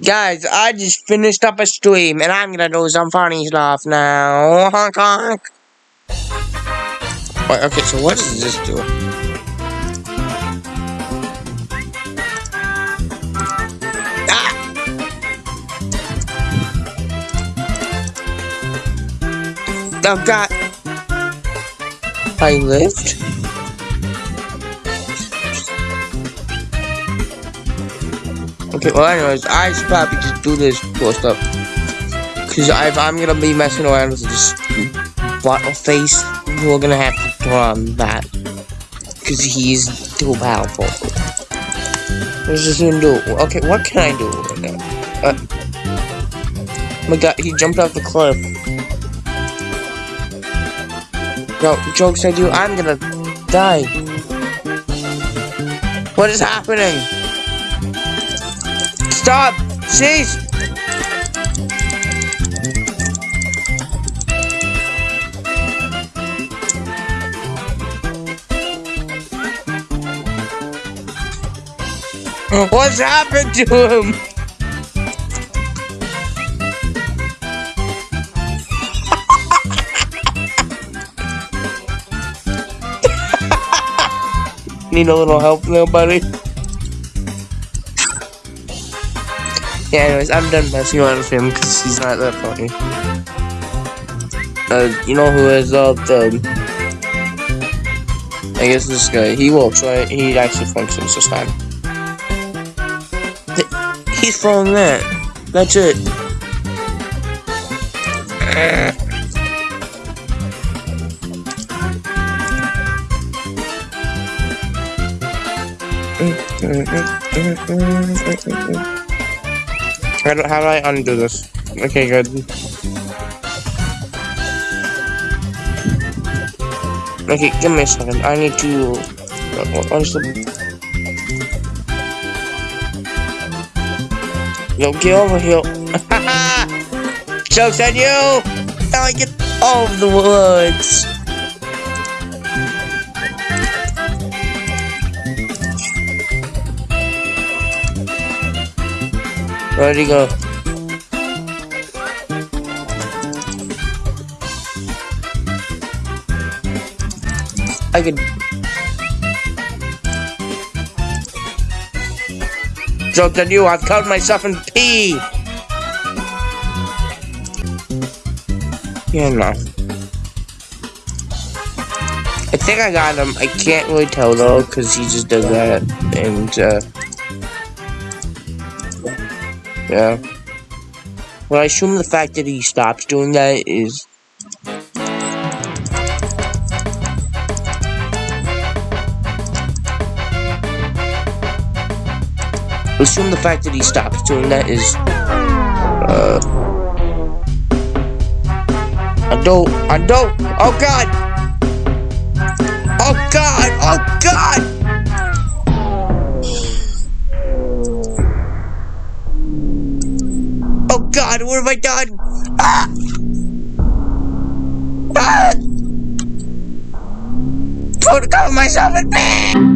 Guys, I just finished up a stream and I'm gonna do some funny stuff now. Honk honk. Wait, okay, so what does this do? Ah! Oh god. I lived? Okay, well anyways, I should probably just do this cool stuff. Cause if I'm gonna be messing around with this bottle face, we're gonna have to run that. Cause he's too powerful. What's this gonna do? Okay, what can I do right now? Uh, oh my god, he jumped off the cliff. No, jokes I do, I'm gonna die. What is happening? Stop! Cease! What's happened to him? Need a little help there, buddy? Yeah, anyways, I'm done messing around with him because he's not that funny. Uh, you know who is up the... I guess this guy, he works, right? He actually functions this time. He's throwing that. That's it. How do, how do I undo this? Okay, good. Okay, give me a second. I need to... Uh, what's the... Yo, get over here. Joke's on you! Now I get all of the woods. He go? I could... Joke on you, I've covered myself in pee! Yeah, no. I think I got him. I can't really tell though, because he just does that. And, uh... Yeah. Well, I assume the fact that he stops doing that is... Assume the fact that he stops doing that is... Uh... I don't... I don't... Oh god! Oh god! Oh god! God, what have I done? Ah! Ah! Put cover myself in!